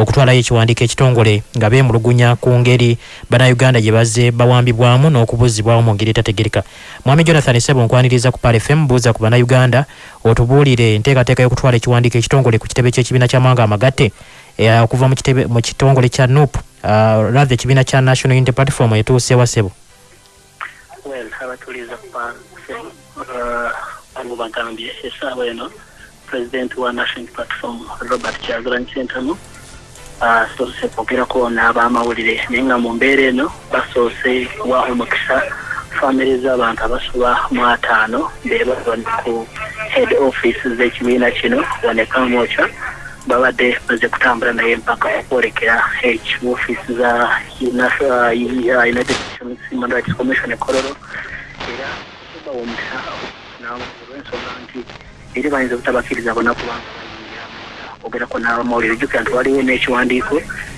okutwalayo ekiwandiiko ekitongole nga beemulugunya ku ngeri bannayuganda gye bazze bawambibwamu n'okubuzibwawo mu ngeri etategereka. Mwami jonathan sebo nkwaniriza ku pal fm buuza ku bannayuganda otubuulire enteekateeka y'okutwala ekiwandiiko ekitongole ku kitebe ky'ekibiina ky'amawanga amagatte okuva mu kitongole kya nup uh, rathe ekibiina kya national unity platform etuusewa sebo? Abatuliza kupa abo bagambye esaawa eno president wa national platform robert kyagulanyi sentamu asoose kwogerako n'abamawulire naye nga mu mbeera eno basoose waho omukisa famire z'abantu abasoba mu ataano beba bali ku head office z'ekibiina kino wanekamoca babadde baze kutambula naye mpaka okwolekera office za uh, united nations human rights commission ekololo era bawa omukisa olw'ensonga nti eri bayinza obutabakkiriza bonna kubanga bayingira ogerako n'abamawulire jjukira nti waliwo n'ekiwandiiko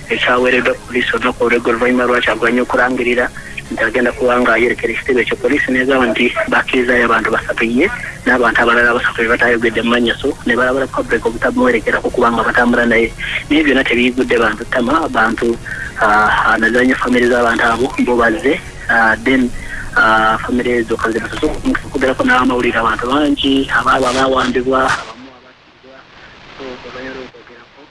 ekyaweereddwa poliisi olunaku olweggo oluvannyuma lwakyagulanya okulangirira. Nti agenda kuba nga yerekera ekitebe ekyo poliisi negamba nti bakkirizayo abantu basatu ye n'abantu abalala basatu be batayogedde mu mannyaso ne balabala public obutamuwerekerako kubanga batambula naye. Naye byonna tebiyigudde bantu ttama abantu ah, nazanya famire z'abantu abo bo bazze ah, then ah, famire ezo kazibasoso okugerako n'abamawulire abantu bangi abaabo abawambibwa abamu abattibwa so olwanyala okwogerako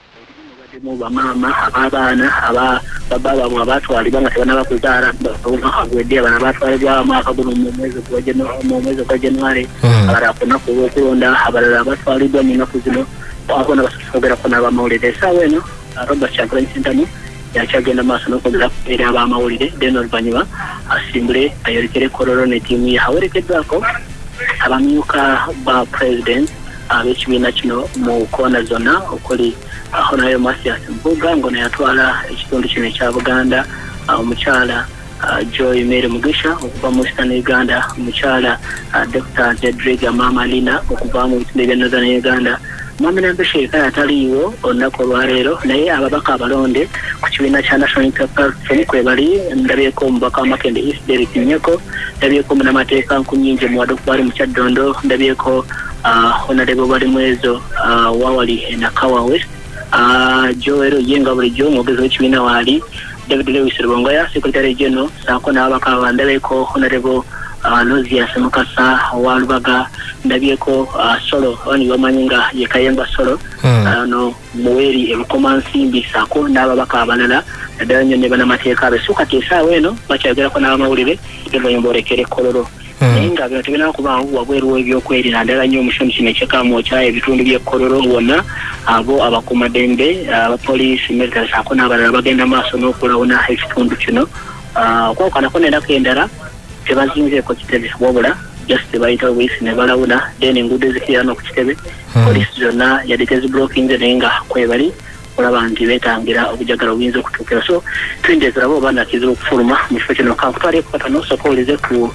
mubaddemu bamaama ab'abaana aba- baba baabwe abatwalibwa nga tebanaba kuzaala omwaka gwedde abana batwalibwa mwaka guno mu mwezi gwa january. Mm. abalala ku lunaku olw'okulonda abalala batwaliddwa mu nnaku zino abona basosogerako n'abamawulire. Esaawa eno ah, robert kyagulanyi sentamu yakyagenda maaso n'okwogera eri abamawulire then oluvannyuma asimbule ayolekere kololo ne ttiimu ye. Awerekeddwako abamyuka ba president ab'ekibiina kino mu koona zonna okuli ah, honayo masias mbuga ngono yatwala ekitundu kino ekya buganda. Ah, omukyala ah, joy mary mugisha okuva mu eastern uganda. Omukyala dr jedriga mama lina okuva mu bitundu ebya northern uganda. Mwamirambe sheekaya ataliiwo olunaku olwaleero naye ababaka abalonde ku kibiina kya national platform kwe bali ndabyeko omubaka wa makende east derek nyeko ndabyeko munamateeka nkunyingi muwadde okubali mu kyaddondo ndabyeko ah, honorable bali mwezo ah, wawali enakawa west Ah, joero yenga bulijjo omwogezi w'ekibiina waali david lewis rubongoya secretary general saako n'ababaka bandabeko honorable uh, nozias mukasa owa lubaga ndabyeko uh, solo bani bamanyi nga ye kayemba solo Mm. ano muweri ebukoma nsimbi saako n'ababaka abalala naddala nnyo ne banamateeka abe so kati esaawa eno bakyagerako n'abamawulire evanyuma olekere kololo Mm. Naye nga bino tebinaba kubaawo wabweru w'ebyokwerinda naddala nnyo mu kitundu kino ekyekamookya ebitundu by'ekkololo wonna abo abakuumaddembe abapoliisi military saako n'abalala bagenda maaso n'okulawuna ekitundu kino. Ah, okwokanako n'ennaku endala tebazinzeeko kitebe wabula just bayita obuyisi ne balawuna then enguudo ezikirana ku kitebe. Mm. poliisi zonna yadde teziblokinze naye nga kwebali olaba nti beetangira obujagala obuyinza okutuukira so twindeezera bo oba nakizira okufuluma mu kifo kino. Kankutwaleko kata nosooka owulize ku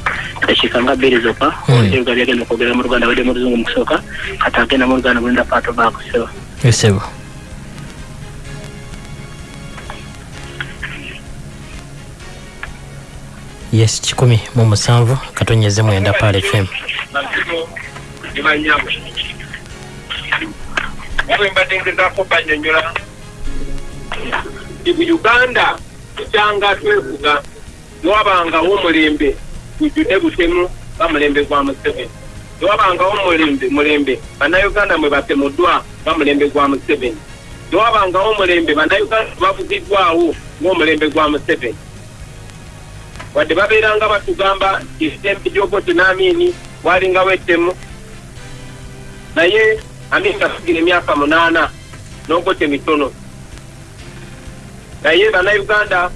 dakiika nga bbiri zokka. Mm. owulire ebiga byagenda okwogera mu luganda badde mu luzungu mu kusooka. Kati agenda mu luganda mulinda paato baakuseba esebo yes kikumi mu musanvu katonyeze mwenda pal fm bwe mbadde ngezaako banyonyola mu uganda tukyanga twefuga newabangawo omulembe gujjudde butemu bamulembe gwa museveni. Newabangawo mulembe mulembe bannayuganda mwe batemuddwa bamulembe gwa museveni. Newabangawo omulembe bannayuganda bavugiddwawo ng'omulembe gwa museveni. Wadde babeeranga batugamba esembe gyobote n'amiini walingawo ettemu naye amini gafugira emyaka munaana n'ogote mitono naye bannayuganda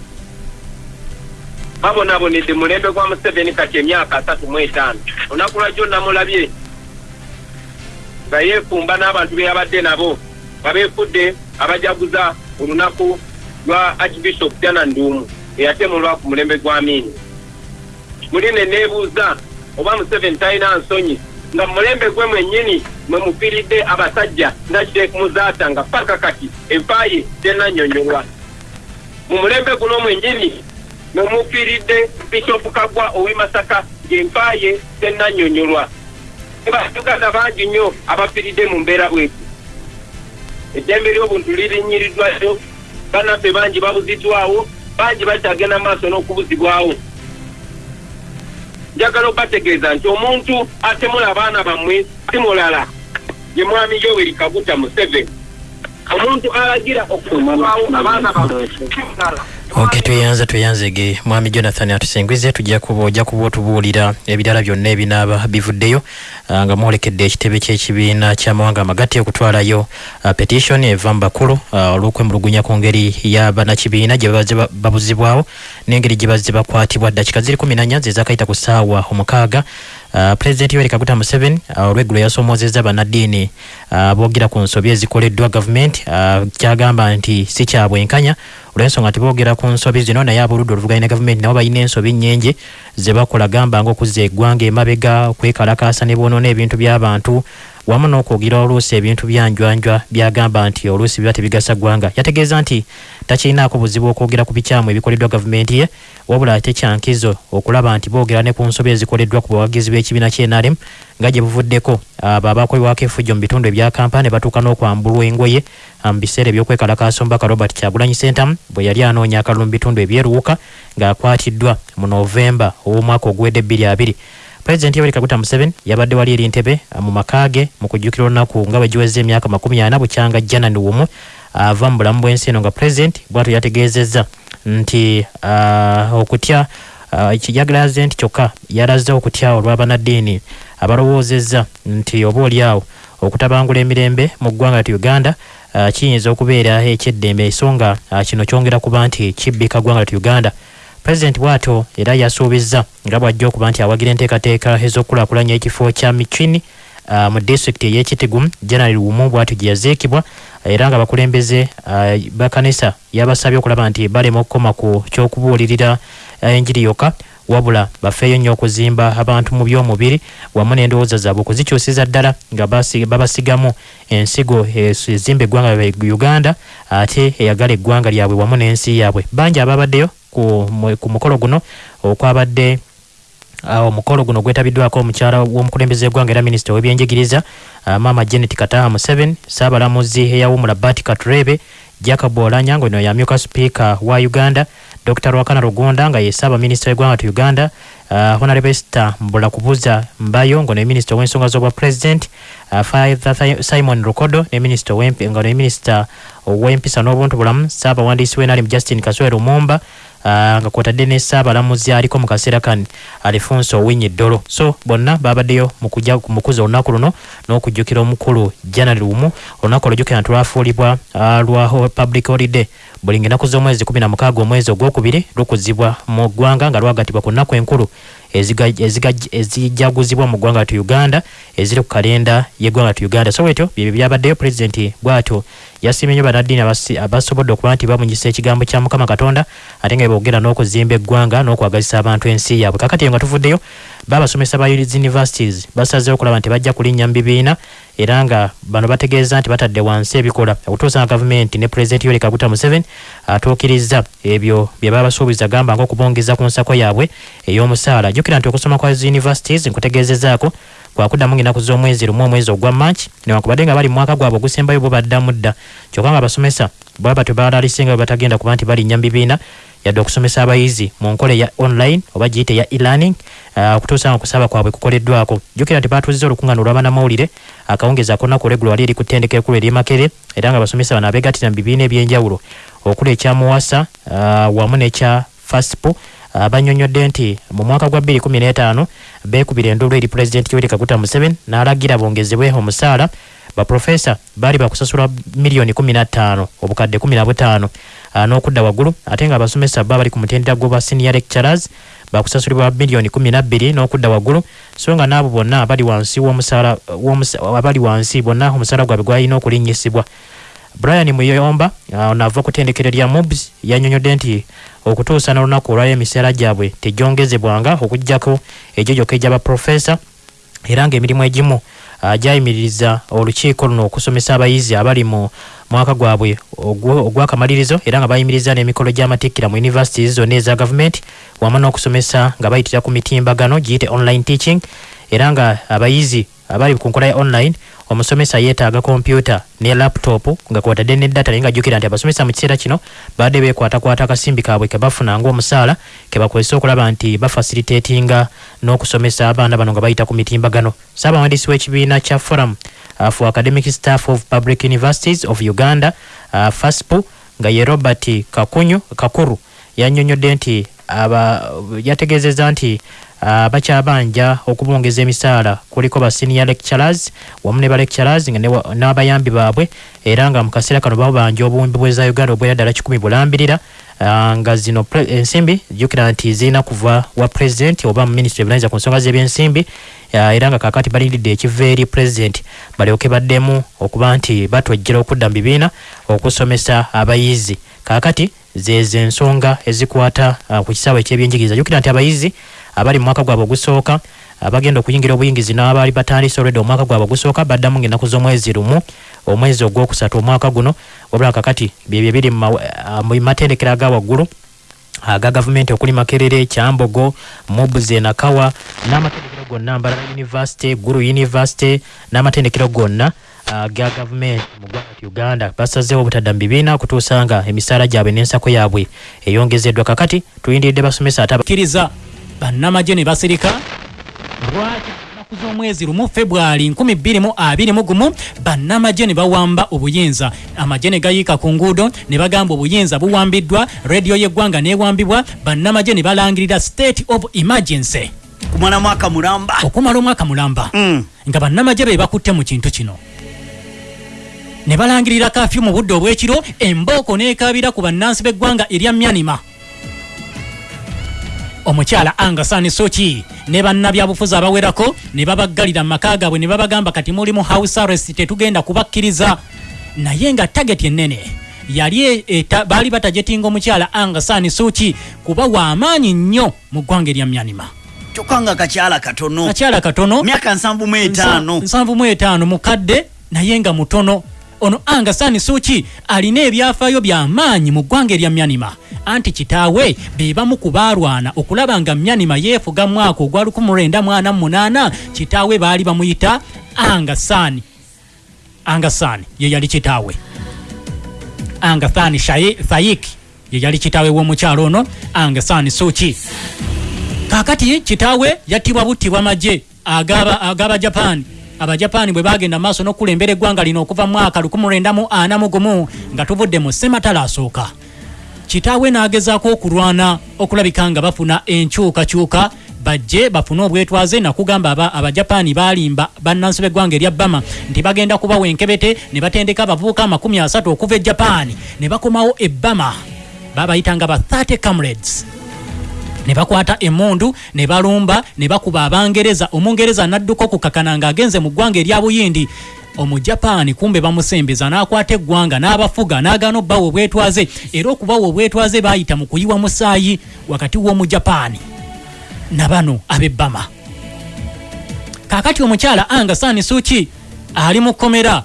babonabonedde mulembe gwa museveni kati emyaka asatu mu etaano olunaku lwajjo namulabye? Nga yeefumba n'abantu be yabadde nabo nga beefudde abajaguza olunaku lwa archbishop jana nduumu eyatemulwa ku mulembe gwa amiini muli ne neebuuza oba museveni talina nsonyi nga mulembe gwe mwennyini mwe mufiiridde abasajja nga sheek muzaata nga paka kati enfaaye tenannyonnyolwa mu mulembe guno mwennyini mwe mufiiridde bishopu kagwa ow'e masaka ng'enfaaye tenannyonnyolwa uganda bangi nnyo abafiiridde mu mbeera bweti eddembe ly'obuntu lirinyiriddwayo bannaffe bangi babuziddwawo bangi bakyagenda maaso n'okubuzibwawo njagala obategeeza nti omuntu atemula abaana bammwe si mulala ye mwami yoweri kaguta museveni omuntu alagira okutwawo abaana ok tweyanza tweyanzege mwami jonathan atusingwize tujja kuba otubuulira ebirala byonna ebinaaba bivuddeyo ah, nga mwolekedde ekitebe ky'ekibiina ky'amawanga amagatte okutwalayo ah, petition eva mu bakulu ah, olw'okwemulugunya ku ngeri y'abanakibiina gye babuzibwawo n'engeri gye bazze bakwatibwa. Dakika ziri kumi nanya zezakayita ku ssaawa omukaaga pulezidenti yoweri kaguta museveni uh, olweggulo yasoomozezza bannaddiini uh, boogera ku nsobi ezikoleddwa gavumenti. Uh, kyagamba nti si kya bwenkanya olw'ensonga nti boogera ku nsobi zino naye ab'oludda oluvuganya ne gavumenti nabo balina ensobi nnyingi ze bakola gamba ng'okuzza eggwanga emabega okwekalakaasa ne boonoona ebintu by'abantu wamu n'okwogira oluusi ebintu byanjwanjwa byagamba nti oluusi biba tebigasa ggwanga. Yategeeza nti takirinaako buzibu okwogera ku bikyamu ebikoleddwa gavumenti ye wabula ate kyankizo okulaba nti boogera ne ku nsobi ezikoleddwa ku bawagizi b'ekibiina ky'NRM nga gye buvuddeko. Abo abakolebwako effujjo mu bitundu ebya kampala ne batuuka n'okwambulwa engoye mu biseera ebyokwekalakaasa omubaka robert kyagulanyi sentamu bwe yali anoonya akalulu mu bitundu ebyeruwuka ng'akwatiddwa mu novemba ow'omwaka oguwedde ebbiri abiri pulezidenti yoweri kaguta museveni yabadde wali eri ntebe ah, mu maka ge mu kujjukira olunaku nga bwe giweza emyaka makumi ana bukyanga janani wumu. Ava mu bulamu bw'ensi eno nga pulezidenti bwatyo yategeezezza nti ah, okutya ah, kijagalaze nti kyokka yalaze okutya olw'abanaddiini abalowoozezza nti oba oliawo okutabangula emirembe mu ggwanga lyatu uganda ah, kiyinza okubeera ekyeddembe. Ensonga ah, kino kyongera kuba nti kibbika ggwanga lyatu uganda pulezidenti bw'atyo era yasuubizza nga bw'ajja okuba nti awagira enteekateeka ez'okukulaakulanya ekifo kya michini uh, mu disitulikiti ey'ekitigu general wumu bw'atyo gye yaziikibwa era nga abakulembeze uh, bakanisa yabasabye okulaba nti balema okukoma ku ky'okubuulirira uh, enjiri yokka wabula bafeeyo nnyo okuzimba abantu mu by'omubiri wamu n'endowooza zaabwe okuzikyusiza ddala nga basi- babasigamu ensigo ez- ezimba eggwanga uganda ate eyagala eggwanga lyabwe wamu n'ensi yaabwe. Bangi ababaddeyo ku, mu- ku mukolo guno okwabadde omukolo guno gwetabiddwako omukyala w'omukulembeze eggwanga era minisita w'ebyenjigiriza uh, maama janet kataha museveni saabalamuzi eyawumula bat katurebe jacob olanya nga ono yamyuka sipiika wa uganda dr rwakana rugonda nga ye saabaminisita w'eggwanga tu uganda uh, honorable esther mbula kubuza mbayo nga ne minisita w'ensonga z'obwa president uh, father simon rukodo ne minisita w'empi- nga ne minisita ow'empisa n'obuntu bulamu saabawandiisi w'enali justin kaswere lumumba uh, nga kwotadde ne saabalamuzi aliko mu kaseera kani alifonso owinyi ddolo so bonna babaddeyo mukuza olunaku luno n'okujjukira omukulu january lumu. Olunaku olujjukira nti lwafuulibwa uh, lwa public holiday. Buli ngenaku z'omwezi 16 omwezi ogwokubiri lukuzibwa mu ggwanga nga lwagatibwa ku nnaku enkulu ezijaguzibwa mu ggwanga tu uganda eziri ku kalenda y'eggwanga tu uganda. So bwetyo byebyo byabaddeyo pulezidenti bw'atyo yasiimye nnyo bannaddiini abasi- abasobodde okuba nti bamunyisa ekigambo kya mukama katonda ate nga boogera n'okuzimba eggwanga n'okwagazisa abantu ensi yaabwe. Kakati nga tuvuddeyo baabasomesa ba universities basazeewo okulaba nti bajja kulinnya mu bibiina era nga bano bategeeza nti batadde wansi ebikola okutuusa nga gavumenti ne pulezidenti yoweri kaguta museveni atuukiriza ebyo bye babasuubiza gamba ng'okubongeza ku nsako yaabwe ey'omusaala. Jjukira nti okusoma kwa universities nkutegeezezaako kwakuddamu ng'ennaku z'omwezi lumu omwezi ogwa march newankubadde nga bali mu mwaka gwabwe ogusembayo bo baddamu dda. Kyokka nga abasomesa baba tebalalisinga bwe batagenda kuba nti balinnya mu bibiina yadde okusomesa abayizi mu nkola eya online oba giyite ya e-learning uh, okutuusa nga okusaba kwabwe kukoleddwako. Jjukira nti baatuuziza olukuŋŋaano olw'abannamawulire akawungezi akolunaku olweggulo wali eri ku ttendeka ekkulu ery'e Makere era nga abasomesa bano abeegattira mu bibiina ebyenjawulo. Okuli ekya muwasa uh, wamu n'ekya faspo uh, bannyonnyodde nti mu mwaka gwa 2015 beekubira enduulu eri pulezidenti yoweri kaguta museveni n'alagira bongezebwe omusaala baprofesa baali bakusasula miliyoni 15 obukadde 15 uh, n'okudda waggulu ate nga abasomesa baba bali ku mutendera gw'obwa senior lecturers bakusasulibwa miliyoni 12 n'okudda waggulu. So nga n'abo bonna abali wansi abali wansi bonna omusaala gwabwe gwalina okulinnyisibwa. Brian muyomba uh, nava ku ttendekero lya mobs yannyonnyodde nti okutuusa n'olunaku olwayo emisaala gyabwe tegyongezebwanga okugjako egyo gyokka egy'abaprofesa era ng'emirimu egimu gyayimiririza olukiiko luno okusomesa abayizi abali mu mwaka gwabwe ogw'akamalirizo era nga bayimiriza n'emikolo gy'amatikkira mu universities zonna eza gavumenti wamu n'okusomesa nga bayitira ku mitimbagano giyite online teaching era nga abayizi abali ku nkola ya online omusomesa yeetaaga kompyuta ne laptop nga kwotadde ne data naye nga jjukira nti abasomesa mu kiseera kino badde beekwatakwata akasimbi kaabwe ke bafuna ng'omusaala ke bakozesa okulaba nti bafasilitatinga n'okusomesa abaana bano nga bayita ku mitimbagano. Saabawandiisi w'ekibiina kya forum uh, for academic staff of public universities of uganda uh, faspu nga ye robert kakunyu kakuru yannyonnyodde nti yategeezezza nti bakyabanja okubongeza emisaala. Kuliko ba senior lecturers wamu ne ba lecturers n'abayambi baabwe era nga mu kaseera kano babanja obuwumbi bweza uganda obwera ddala kikumi bulambirira. Uh, nga zino ensimbi jjukira nti zirina kuva wa president oba mu ministry ebulaniza ku nsonga z'ebyensimbi. Uh, era nga kakati balindiridde ekiva eri president. Balyoke baddemu okuba nti batwejjera okudda mu bibiina okusomesa abayizi. Kakati zezo ensonga ezikwata ku kisaawe ekyebyenjigiriza. Jjukira nti abayizi abali mu mwaka gwabwe ogusooka abagenda okuyingira obuyingizi n'abaali batandise olwedde omwaka gwabwe ogusooka baddamu ng'ennaku z'omwezi lumu omwezi ogwokusatu omwaka guno wabula kakati byebyo biri mu ah, matendekero aga waggulu aga gavumenti okuli makerere kyambogo mubuze nakawa n'amatendekero gonna mbalala university guru university n'amatendekero gonna aga gavumenti mu ggwanga ti uganda. Basazeewo obutadda mu bibiina kutuusa nga emisaala gyabwe n'ensako yaabwe eyongezeddwa. Kakati tulindiridde basomesa ate aba- kkiriza bannamagye ne basirika. Lwaki ennaku z'omwezi lumu februari 2021 bannamagye ne bawamba obuyinza. Amagye ne gayiika ku nguudo ne bagamba obuyinza buwambiddwa rediyo y'eggwanga neewambibwa bannamagye ne balangirira state of emergency. Kumala mwaka mulamba. Okumala omwaka mulamba. Mm. nga bannamagye be bakutte mu kintu kino. Ne balangirira kafyu mu budde obw'ekiro embooko n'ekaabira ku bannansi b'eggwanga erya myanima omukyala angasani soki ne bannabyabufuzi abawerako ne babaggalira mu maka gaabwe ne babagamba kati muli mu house arrest tetugenda kubakkiriza. Naye nga tageti ennene yali e- eta- baali batajetinga omukyala angasani soki kuba w'amaanyi nnyo mu ggwanga erya myanima. Kyokka nga kakyala katono. Kakyala katono. Myaka nsanvu mu etaano. Nsanvu mu etaano mukadde naye nga mutono ono angasani suki alina ebyafaayo by'amaanyi mu ggwanga erya myanima. Anti kitaawe be bamu ku baalwana okulaba nga myanima yeefuga mwaka ogwa 1948 kitaawe baali bamuyita angasani angasani ye yali kitaawe. Angasani Shaye- thayik ye yali kitaawe w'omukyalo ono angasani suki. Kakati kitaawe yattibwa buttibwa magye agaba agaba japan abajapaani bwe bagenda mu maaso n'okulembera eggwanga lino okuva mu mwaka 1941 nga tuvudde mu sematala asooka. Kitaawe n'agezaako okulwana okulabika nga bafuna enkyukakyuka bajje bafune obwetwaze nakugamba aba- abajapaani balimba bannansi b'eggwanga erya bama nti bagenda kubawa enkebete ne batendeka abavubuka amakumi asatu okuva e japaani ne bakomawo e bama babayitanga ba 30 comrades ne bakwata emundu ne balumba ne bakuba abangereza. Omungereza n'adduka okukakana ng'agenze mu ggwanga erya buyindi. Omujapaani kumbe bamusembeza n'akwata eggwanga n'abafuga n'agaana obbawa obwetwaze. Era okubawa obwetwaze baayita mu kuyiwa musaayi wakati w'omujapaani na bano ab'ebbama kaakati omukyala angasani suki ali mu kkomera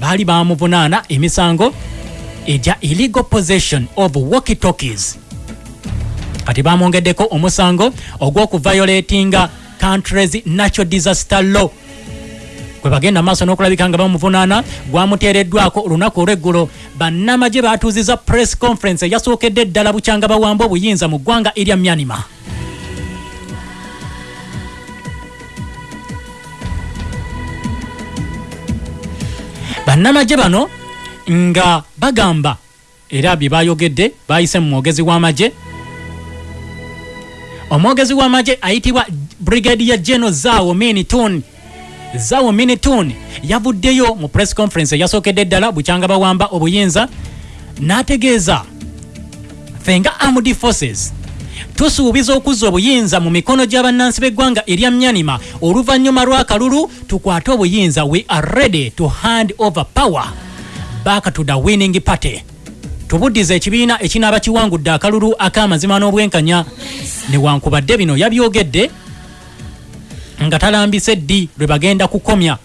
baali bamuvunaana emisango egya illegal possession of walkie talkies kati bamwongeddeko omusango ogw'okuviolatinga countries natural disaster law. Kwe bagenda maaso n'okulabika nga bamuvunaana gwamuteereddwako olunaku olw'eggulo. Bannamagye batuuziza press conference eyasookedde eddala bukyanga bawamba obuyinza mu ggwanga erya myanima. Bannamagye bano nga bagamba era bye bayogedde bayise mu mwogezi w'amagye omwogezi w'amagye ayitibwa brigadier general zaawo minitun zaawo minitun yavuddeyo mu press conference eyasookedde eddala bukyanga bawamba obuyinza n'ategeeza ffe nga armed forces tusuubiza okuzza obuyinza mu mikono gy'abannansi b'eggwanga erya myanima. Oluvannyuma lw'akalulu tukwate obuyinza we are ready to hand over power. Back to the winning party tubuddiza ekibiina ekinaaba kiwangudde akalulu ak'amazima n'obwenkanya. Newankubadde bino yabyogedde nga talambise ddi lwe bagenda kukomya.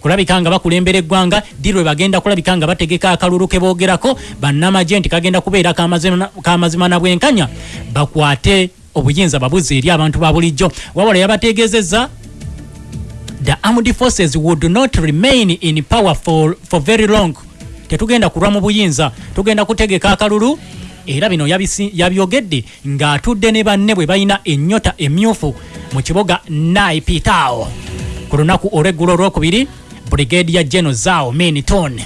Kulabika nga bakulembera eggwanga ddi lwe bagenda kulabika nga bategeka akalulu ke boogerako. Bannamagye nti kagenda kubeera k'amazima na bwenkanya. Bakwate obuyinza babuze eri abantu ba bulijjo. Wabula yabategeezezza the armed forces would not remain in power for, for very long tetugenda kulwa mu buyinza. Tugenda kutegeka akalulu. Era bino yabyogedde ng'atudde ne banne bwe balina ennyota emyufu mu kibuga naipitao ku lunaku olweggulo olwokubiri brigadia general zao miniton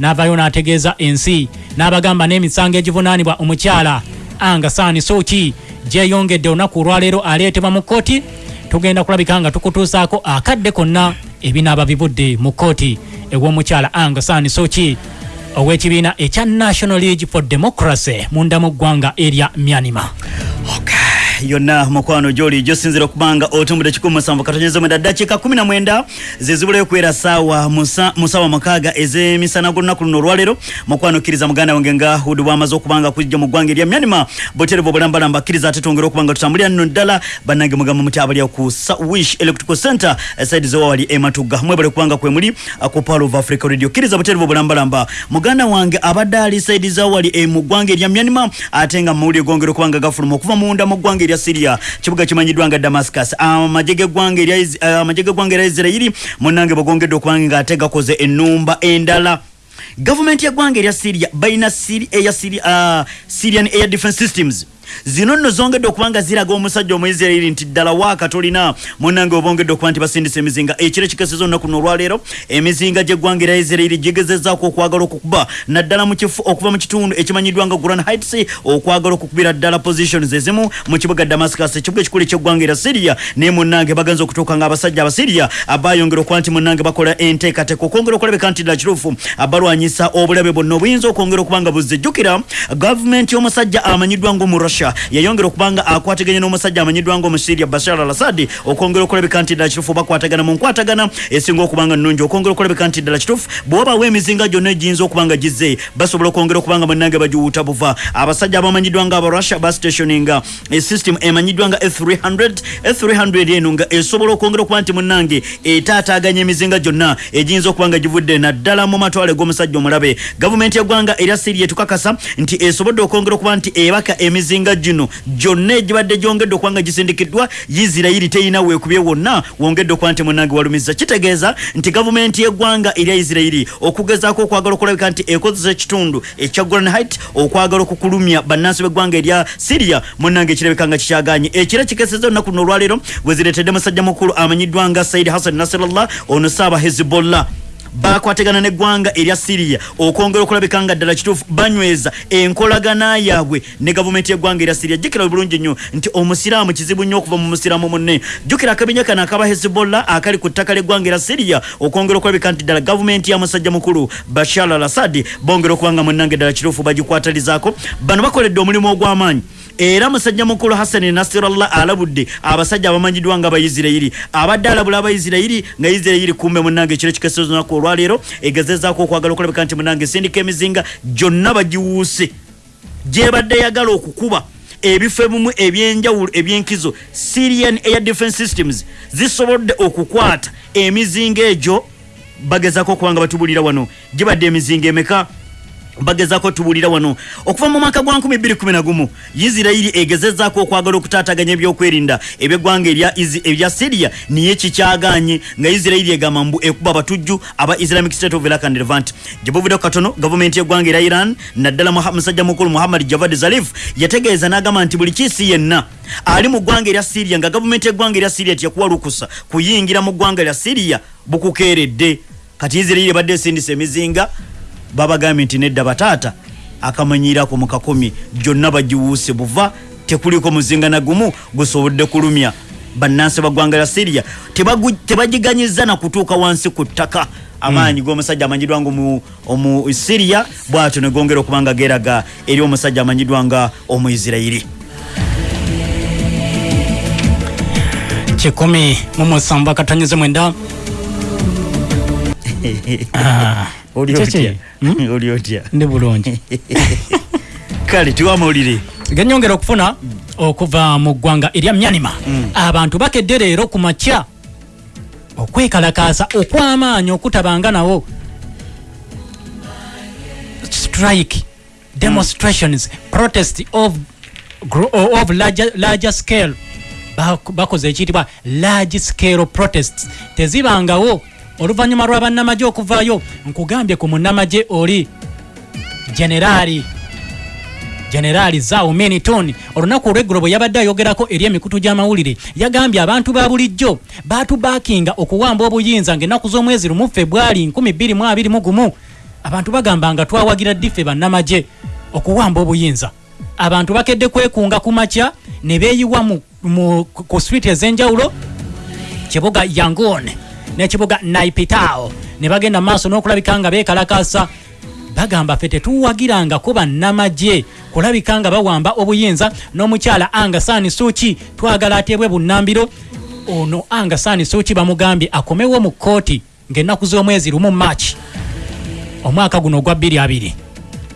n'avayo n'ategeeza ensi n'abagamba n'emisango egivunaanibwa omukyala. Angasani soki gyeyongedde olunaku olwaleero aleetebwa mu kkooti. Tugenda kulabika nga tukutuusaako akadde konna ebinaaba bivudde mu kkooti. Ew'omukyala angasani soki ow'ekibiina ekya national league for democracy munda mu ggwanga erya myanima yonna mukwano gyoli gyosinzira okubanga otumbudde 17 dakiika 19 zezibulayo kubeera saawa musa- musaawa mukaaga ez'emisana g'olunaku luno olwaleero. Mukwano kkiriza muganda wange nga hudi bwamaze okubanga kujja mu ggwanga erya myanima buterevu obulambalamba kkiriza ate twongera okubanga tutambulira nno ddala. Bannange mugamba muti abalya ku wish electrical center saidi zewawali ematugga mwebale kubanga kwemuli ku pal of africa radio. Kkiriza buterevu obulambalamba muganda wange abadde ali saidi zawali e mu ggwanga erya myanima ate nga mawulire gongera okubanga gafuluma okuva munda mu ggwanga erya syria. Kibuga kimanyiddwa nga damascus. Amagye g'eggwanga erya Is- ah, amagye g'eggwanga erya isirairi munnange bwegongedde okubanga ng'ate gakoze ennumba endala. Gavumenti yeggwanga erya syria balina Syri- eya Syri- ah, syrian air defense systems zino nno zongedde okubanga ziraga omusajja omuisirairi nti ddala waaka tolina munange obongedde okuba nti basindisa emizinga. Ekiro kikeseza olunaku luno olwaleero emizinga gy'eggwanga erya isirairi gigezezaako okwagala okukuba naddala mu kifo okuva mu kitundu ekimanyiddwa nga guran heights okwagala okukubira ddala positions ezimu mu kibuga damascus. Ekibuga ekikulu eky'eggwanga erya syria naye munnange bagenza okutuuka nga abasajja abasyria abayongera okuba nti munnange bakola enteekateeka. Okwongera okulabeka nti ddala kiruufu abalwanyisa obulabe bwonna obuyinza okwongera okubanga buzijjukira. Gavumenti y'omusajja amanyiddwa ng'omu russia. Yayongera okubanga akwataganye n'omusajja amanyiddwa ng'omusiria bashar al assad okwongera okulabeka nti ddala kituufu bakwatagana mu nkwatagana esinga okubanga nnungi. Okwongera okulabeka nti ddala kituufu bw'obawo emizinga gyonna egiyinza okubanga gizze basobola okwongera okubanga munnange bagiwuuta buva. Abasajja abamanyiddwa nga abarussia bastationinga esystem emanyiddwa nga f300 f300 eno nga esobola okwongera okuba nti munnange etaataaganya emizinga gyonna egiyinza okuba nga givudde naddala mu matwale g'omusajja omulabe gavumenti yeggwanga erya siria etukakasa nti esobodde okwongera okuba nti ebaka emizinga gino. Gyonna egibadde gyongedde okuba nga gisindikiddwa isirairi teyina weekubye wonna wongedde okuba nti munnange walumiza kitegeeza nti gavumenti yeggwanga erya isirairi okugezaako okwagala okulabika nti ekozesa ekitundu ekya golan height okwagala okukulumya bannansi b'eggwanga erya siria munnange ekirabika nga kikyaganye. Ekira kikeseza olunaku luno olwaleero bwezireetedde musajja mukulu amanyiddwa nga saidi hassan nasirallah ono saaba hezbollah bakwatagana neggwanga erya siriya okwongera okulabika nga ddala kituufu banyweza enkolagana yaabwe ne gavumenti yeggwanga erya siriya jjukira bulungi nnyo nti omusiraamu kizibu nnyo okuva mu musiraamu munne. Jjukira akabinya kano akaba hezbollah akali ku ttaka ly'eggwanga erya siriya okwongera okulabika nti ddala gavumenti ya musajja mukulu bashar al assad bongera okubanga munnange ddala kituufu bagikwatalizaako. Bano bakoledde omulimu ogw'amaanyi era musajja mukulu hasani nasirallah alabudde abasajja abamanyiddwa nga abaisirairi abadde alabula abaisirairi nga isirairi kumbe munange ekiro kikeseza olunaku olwaleero egezezaako okwagala okulabika nti munange esindika emizinga gyonna bagiwuuse. Gyebadde yagala okukuba ebifo ebimu ebyenjawulo ebyenkizo syrian air defense systems zisobodde okukwata emizinga egyo bagezaako okuba nga batubulira wano. Gibadde emizinga emeka bagezako tubulira wano. Okuva mu mwaka gwa 2011 isirairi egezezaako okwagala okutaataganya ebyokwerinda ebyeggwanga erya syria niye kikyaganye nga isirairi egamba mbu ekuba abatujju aba islamic state of iraq and levant. Gyebuvuddeko katono gavumenti yeggwanga erya iran naddala musajja mukulu muhammad javad zarif yategeeza n'agamba nti buli kiisi yenna ali mu ggwanga erya syria nga gavumenti yeggwanga erya syria tiyakuwa lukusa kuyingira mu ggwanga lya syria bukukeeredde. Kati isirairi ebadde esindisa emizinga babagambye nti nedda bataata akamanyirako mu kakumi gyonna bagiwuuse buva tekuliko muzinga na gumu gusobodde kulumya. Bannansi baggwanga lya tebagu- tebagiganyiza na kutuuka wansi ku ttaka. Amaanyi g'omusajja amanyiddwa nga omu- syria bwatyo ne gongera okubanga geeraga eri omusajja amanyiddwa nga omuisirairi kikumi mu musanvu akatonyize mwenda oli otya Hmm? ndi bulungi. Kale tiwamawulire genyongera okufuna okuva mu ggwanga erya myanima. Abantu bakedde leero ku makya okwekalakaasa okw'amaanyi okutabanga nawo. Strike demonstrations protest of, of larger, larger scale. Bak- bakoze ekiyitibwa large scale protests. Tezibangawo oluvannyuma lwa bannamagye okuvaayo nkugambye ku munnamagye oli generaali generaali zaawo miniton. Olunaku olweggulo bwe yabadde ayogerako eri emikutu gy'amawulire yagambye abantu ba bulijjo baatubaakinga okuwamba obuyinza ng'ennaku z'omwezi lumu februari 2021 abantu bagamba nga twawagira ddife bannamagye okuwamba obuyinza. Abantu bakedde kwekunga ku makya ne beeyiwa ku street ez'enjawulo kibuga yangon n'ekibuga naipitao. Ne bagenda maaso n'okulabika nga beekalakasa bagamba ffe tetuwagirangako bannamagye kulabika nga bawamba obuyinza n'omukyala angasani suki twagala ateebwe bunnambiro. Ono angasani suki bamugambye akomewo mu kooti ng'ennaku z'omwezi lumu maaki omwaka guno ogwa 22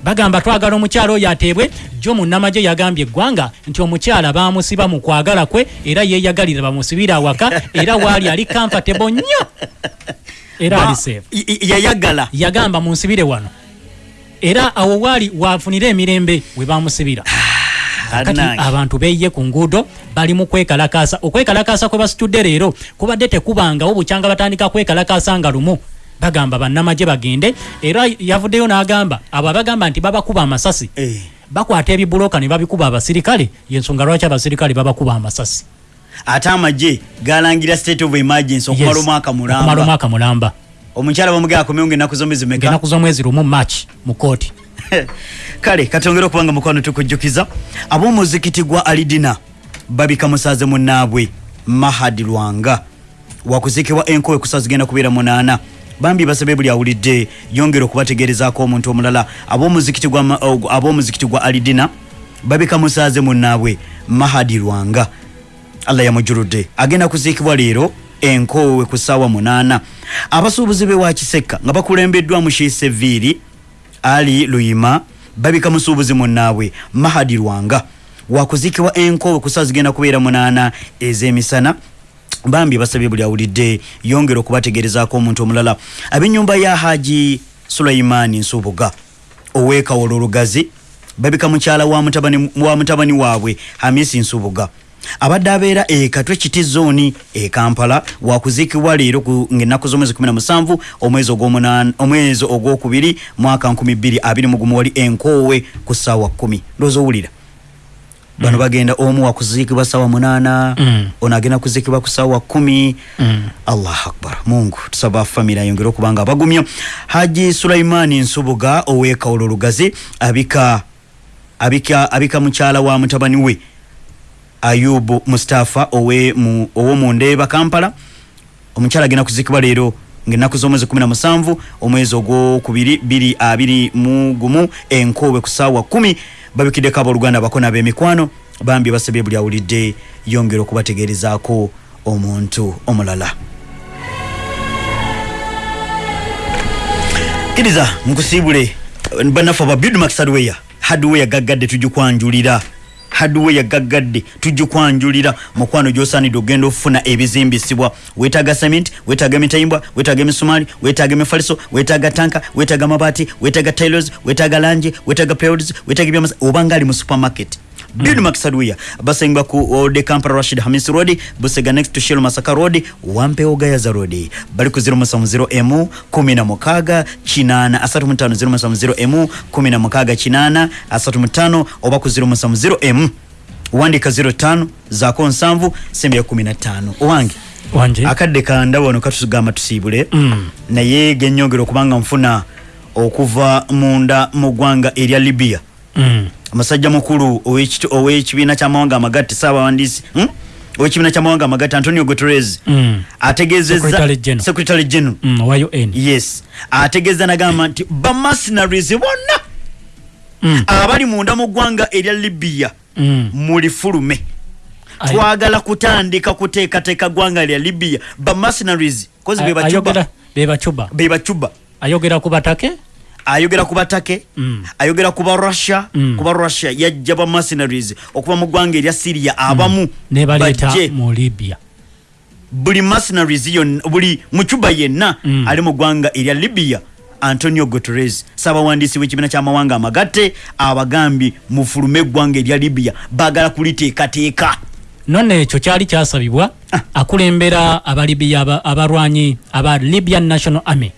bagamba twagala omukyala oyo ateebwe jo munnamagye yagambye eggwanga nti omukyala bamusiba mu kwagala kwe era yeeyagalira bamusibire awaka era waali ali kamfatebo nnyo. Era Ba- ali seefu y- y- yayagala. Yagamba munsibire wano. Era awo waali wafunire emirembe we bamusibira kati Anange. abantu beyiye ku nguudo bali mu kwekalakasa okwekalakasa kwe basitudde leero kubadde tekubangawo bukyanga batandika kwekalakasa nga lumu bagamba bannamagye bagende era yavuddeyo n'agamba abo abagamba nti babakuba amasasi. Eh. bakwata ebibuloka ne babikuba abasirikale yensonga lwaki abasirikale babakuba amasasi? Ate amagye galangira state of emergency okumala omwaka okumala mulamba omwaka mulamba. Omukyala bamugea akomewo ngaennaku zomezi meka ngenaku z'omwezi lumu march mu kooti kale katongere okubanga mukwano tukujjukiza ab'omuzikiti gwa alidina babika musaze munnaabwe mahadi lwanga. Wakuzikibwa enkowe kusa zigenda kubeera munaana bambi basabe buli awulidde yongera okubategeerezaako omuntu omulala. Og- ab'omuzikiti gwa alidina babika musaze munnaabwe mahadi lwanga. Allah yamujuludde. Agenda kuziikibwa leero enkoowe ku ssaawa munaana. Abasuubuzi be wa kisekka nga bakulembeddwamu shiiseviiri ali luyima babika musuubuzi munnaabwe mahadi lwanga. Wakuziikibwa enkoowe ku ssaawa zigenda kubeera munaana ez'emisana bambi basabye buli awulidde yongera okubategeerezaako omuntu omulala. Ab'ennyumba ya haji sulaimaani nsubuga ow'ekawolo olugazi babika mukyala wa mutabani, wa mutabani waabwe hamisi nsubuga. Abadde abeera e katwe kiti zooni e kampala wakuziikibwa leero ku- ng'ennaku z'omwezi 17 omwezi ogwokubiri mwaka 2021 wali enkoowe ku ssaawa 10 ndowooza owulira bano bagenda omu wakuziikibwa ssaawa munaana Mm. ono agenda kuziikibwa ku ssaawa kumi. Mm. allah akbar. Mungu tusaba famire ayongere okuba nga abagumya. Haji sulaimaani nsubuga ow'ekawolo olugazi abika abika abika mukyala wa mutabani we ayubu mustafa owe mu- ow'omundeeba kampala. Omukyala agenda kuzikibwa leero ngaennaku z'omwezi 17 omwezi ogwokubiri 221 enkoowe ku ssaawa 1 babikiddeko abooluganda abakona b'emikwano bambi basabye buli awulidde yongera okubategeerezaako omuntu omulala. Kkiriza nkusiibule. Bannaffe aba bidmax hardware hardware gaggadde tugikwanjulira hardware gaggadde tugikwanjulira mukwano gyosaanidde okugenda okufuna ebizimbisibwa. Weetaaga cement weetaaga emitayimbwa weetaaga emisumaali weetaaga emifaliso weetaaga tanka weetaaga mabaati weetaaga tailors weetaaga lanje weetaaga periods weetaaga ebyamasa obanga ali mu supermarket Bidmax Hardware basengba ku Ode Kampala Rashid Hamis Road Busega next to Shell Masaka Road Wampe Gayaza Road bali ku 070 M 16 kinana asatu mutano 070 M 16 kinana asatu mutano oba ku 070 MU wandika 05 zako nsanvu sembe ya 15 owange wanje akadde kandaba wano katugamba tusiibule. Mm. naye genyongera okubanga nfuna okuva munda mu ggwanga erya libya. Mm. Omusajja mukulu ow'ekiti- ow'ekibiina kyamawanga amagatte saabawandiisi hmm? ow'ekibiina kyamawanga amagatte antonio guterres Mm. ategeezezza Secretary General. Mm, yes ategeeza nagamba nti bamercenaries bonna Mm. abali munda mu ggwanga erya libya Mm. muli fulume Ay- twagala kutandika kuteekateeka ggwanga lya libya bamercenaries kozi be ayogera bacuba be bacuba be bacuba ayogera ku batake ayogera ku batake Mm. ayogera ku ba russia Mm. ku ba russia yajja ba mercenaries okuva mu ggwanga erya syria abamu baleeta bajje. mu libya. Buli mercenaries yonna buli mucuba yenna Mm. ali mu ggwanga erya libya antonio guterres saabawandiisi w'ekibiina ky'amawanga amagatte abagambye mufulume eggwanga erya libya baagala kuliteekateeka. None ekyo kyali kyasabibwa akulembera abalibiya aba- abalwanyi aba libyan national army